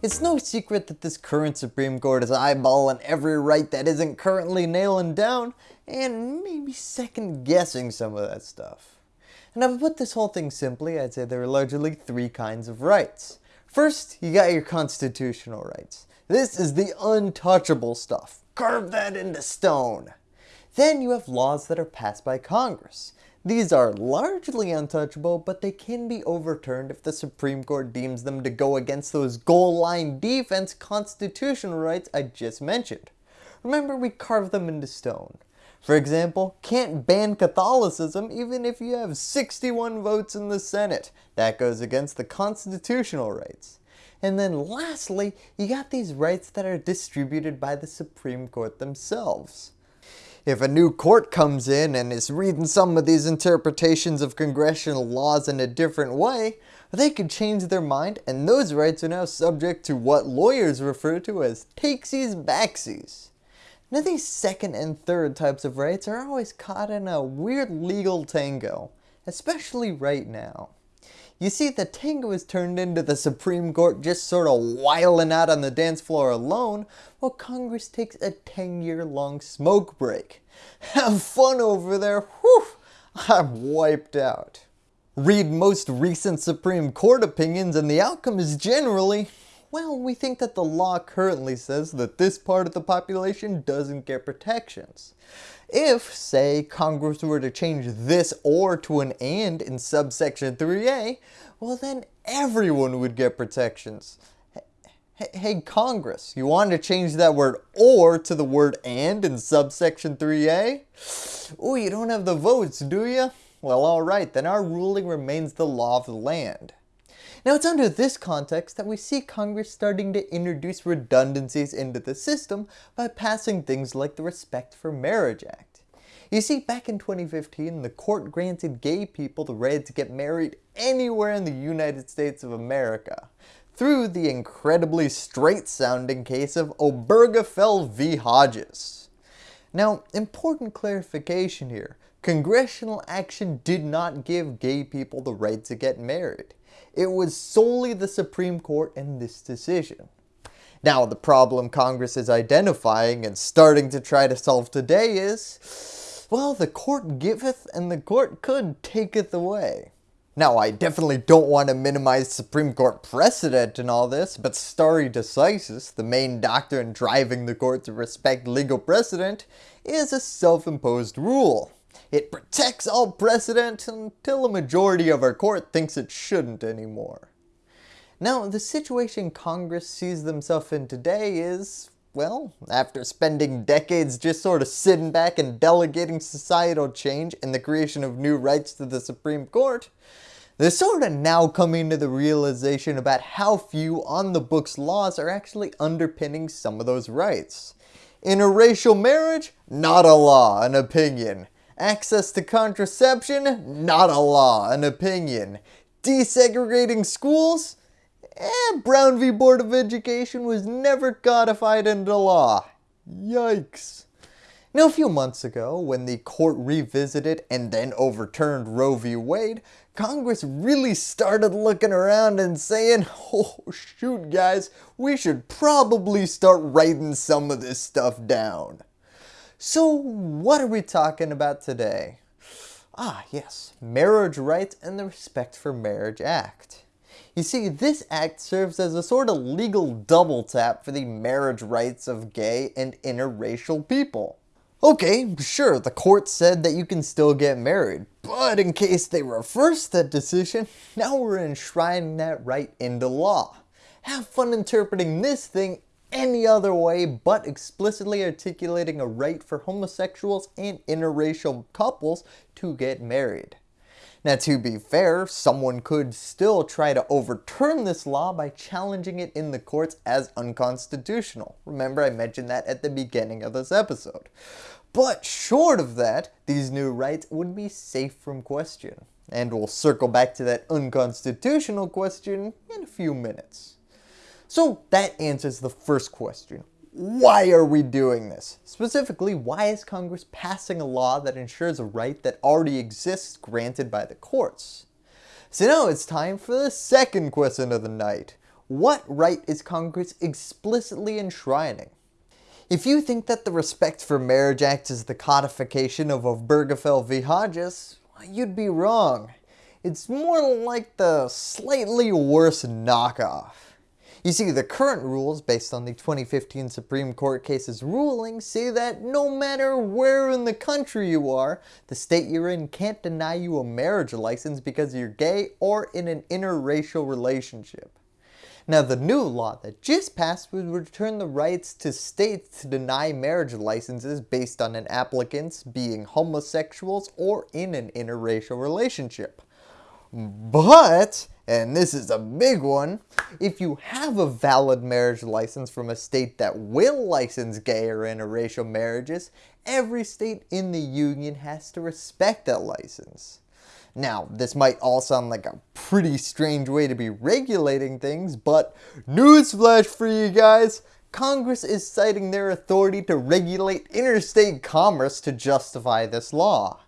It's no secret that this current Supreme Court is eyeballing every right that isn't currently nailing down and maybe second guessing some of that stuff. And if I put this whole thing simply, I'd say there are largely three kinds of rights. First, you got your constitutional rights. This is the untouchable stuff. Carve that into stone. Then you have laws that are passed by Congress. These are largely untouchable, but they can be overturned if the Supreme Court deems them to go against those goal line defense constitutional rights I just mentioned. Remember we carved them into stone. For example, can't ban Catholicism even if you have 61 votes in the Senate. That goes against the constitutional rights. And then lastly, you got these rights that are distributed by the Supreme Court themselves. If a new court comes in and is reading some of these interpretations of congressional laws in a different way, they could change their mind and those rights are now subject to what lawyers refer to as takesies backsies. Now these second and third types of rights are always caught in a weird legal tango, especially right now. You see the tango is turned into the Supreme Court just sort of wiling out on the dance floor alone while Congress takes a 10 year long smoke break. Have fun over there, whew, I'm wiped out. Read most recent Supreme Court opinions and the outcome is generally well, we think that the law currently says that this part of the population doesn't get protections. If, say, Congress were to change this or to an and in subsection 3a, well then everyone would get protections. Hey Congress, you want to change that word or to the word and in subsection 3a? Oh, you don't have the votes, do you? Well alright, then our ruling remains the law of the land. Now it's under this context that we see Congress starting to introduce redundancies into the system by passing things like the Respect for Marriage Act. You see, back in 2015, the court granted gay people the right to get married anywhere in the United States of America through the incredibly straight sounding case of Obergefell v. Hodges. Now, important clarification here. Congressional action did not give gay people the right to get married. It was solely the Supreme Court in this decision. Now the problem Congress is identifying and starting to try to solve today is, well the court giveth and the court could taketh away. Now I definitely don't want to minimize Supreme Court precedent and all this, but stare decisis, the main doctrine driving the court to respect legal precedent, is a self-imposed rule. It protects all precedent until a majority of our court thinks it shouldn't anymore. Now, the situation Congress sees themselves in today is, well, after spending decades just sort of sitting back and delegating societal change and the creation of new rights to the Supreme Court, they're sort of now coming to the realization about how few on the books laws are actually underpinning some of those rights. Interracial marriage? Not a law, an opinion. Access to contraception? Not a law, an opinion. Desegregating schools? Eh, Brown v. Board of Education was never codified into law. Yikes. Now a few months ago, when the court revisited and then overturned Roe v. Wade, Congress really started looking around and saying, oh shoot guys, we should probably start writing some of this stuff down. So what are we talking about today? Ah yes, Marriage Rights and the Respect for Marriage Act. You see, this act serves as a sort of legal double tap for the marriage rights of gay and interracial people. Okay, sure, the court said that you can still get married, but in case they reverse that decision, now we're enshrining that right into law. Have fun interpreting this thing any other way but explicitly articulating a right for homosexuals and interracial couples to get married. Now to be fair, someone could still try to overturn this law by challenging it in the courts as unconstitutional. Remember I mentioned that at the beginning of this episode. But short of that, these new rights would be safe from question. And we'll circle back to that unconstitutional question in a few minutes. So that answers the first question. Why are we doing this? Specifically, why is Congress passing a law that ensures a right that already exists granted by the courts? So now it's time for the second question of the night. what right is Congress explicitly enshrining? If you think that the Respect for Marriage Act is the codification of Obergefell v. Hodges, you'd be wrong. It's more like the slightly worse knockoff. You see, the current rules, based on the 2015 Supreme Court case's ruling, say that no matter where in the country you are, the state you're in can't deny you a marriage license because you're gay or in an interracial relationship. Now the new law that just passed would return the rights to states to deny marriage licenses based on an applicant's being homosexuals or in an interracial relationship. But, and this is a big one, if you have a valid marriage license from a state that will license gay or interracial marriages, every state in the union has to respect that license. Now, this might all sound like a pretty strange way to be regulating things, but newsflash for you guys, Congress is citing their authority to regulate interstate commerce to justify this law.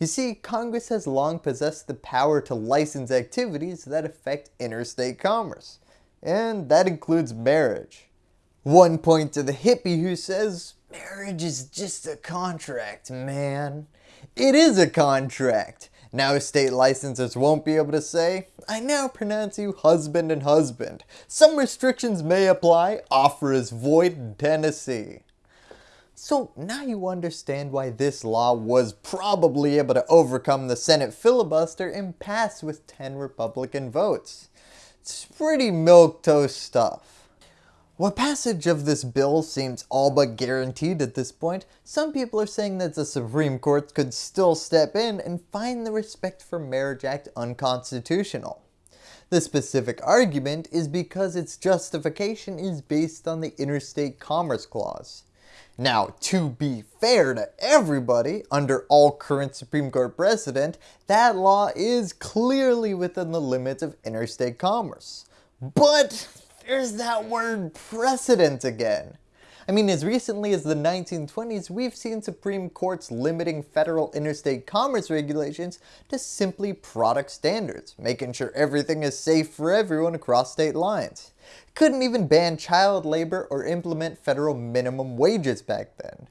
You see, Congress has long possessed the power to license activities that affect interstate commerce, and that includes marriage. One point to the hippie who says, marriage is just a contract, man. It is a contract. Now state licensors won't be able to say, I now pronounce you husband and husband. Some restrictions may apply, offer is void in Tennessee. So now you understand why this law was probably able to overcome the Senate filibuster and pass with 10 Republican votes. It's pretty milquetoast stuff. While passage of this bill seems all but guaranteed at this point, some people are saying that the Supreme Court could still step in and find the Respect for Marriage Act unconstitutional. The specific argument is because its justification is based on the Interstate Commerce Clause. Now, to be fair to everybody, under all current Supreme Court precedent, that law is clearly within the limits of interstate commerce. But there's that word precedent again. I mean, as recently as the 1920s, we've seen Supreme Courts limiting federal interstate commerce regulations to simply product standards, making sure everything is safe for everyone across state lines. Couldn't even ban child labor or implement federal minimum wages back then.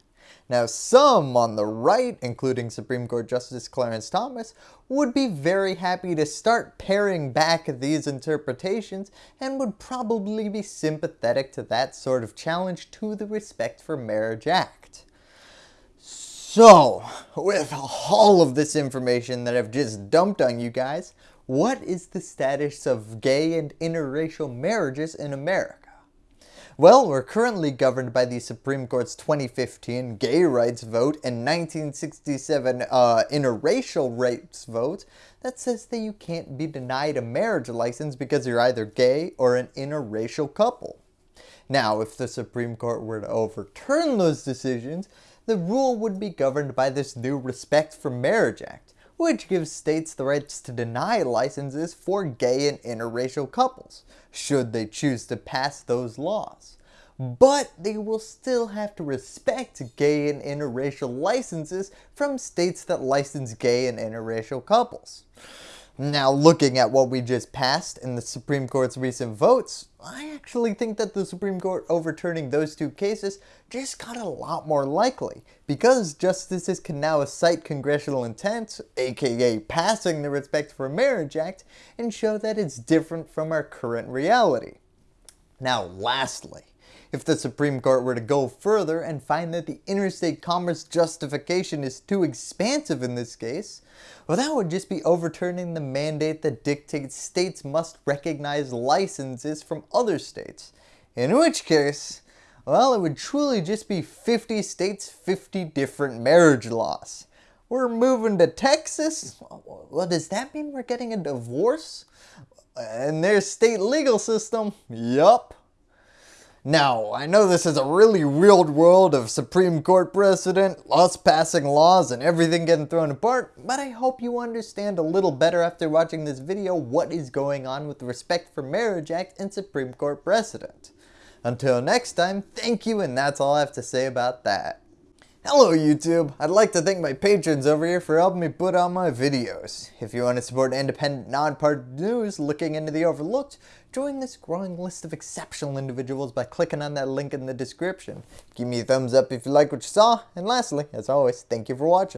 Now some on the right, including Supreme Court Justice Clarence Thomas, would be very happy to start paring back these interpretations and would probably be sympathetic to that sort of challenge to the Respect for Marriage Act. So, with all of this information that I've just dumped on you guys, what is the status of gay and interracial marriages in America? Well, we're currently governed by the Supreme Court's 2015 gay rights vote and 1967 uh, interracial rights vote that says that you can't be denied a marriage license because you're either gay or an interracial couple. Now, if the Supreme Court were to overturn those decisions, the rule would be governed by this new Respect for Marriage Act, which gives states the rights to deny licenses for gay and interracial couples, should they choose to pass those laws. But they will still have to respect gay and interracial licenses from states that license gay and interracial couples. Now looking at what we just passed in the Supreme Court's recent votes, I actually think that the Supreme Court overturning those two cases just got a lot more likely because justices can now cite congressional intent, aka passing the Respect for Marriage Act, and show that it's different from our current reality. Now lastly, if the Supreme Court were to go further and find that the interstate commerce justification is too expansive in this case, well that would just be overturning the mandate that dictates states must recognize licenses from other states. In which case, well it would truly just be 50 states, 50 different marriage laws. We're moving to Texas? Well does that mean we're getting a divorce? And their state legal system? Yup. Now, I know this is a really weird world of Supreme Court precedent, us passing laws and everything getting thrown apart, but I hope you understand a little better after watching this video what is going on with the Respect for Marriage Act and Supreme Court precedent. Until next time, thank you and that's all I have to say about that. Hello YouTube! I'd like to thank my patrons over here for helping me put out my videos. If you want to support independent, non-partisan news looking into the overlooked, join this growing list of exceptional individuals by clicking on that link in the description. Give me a thumbs up if you like what you saw, and lastly, as always, thank you for watching.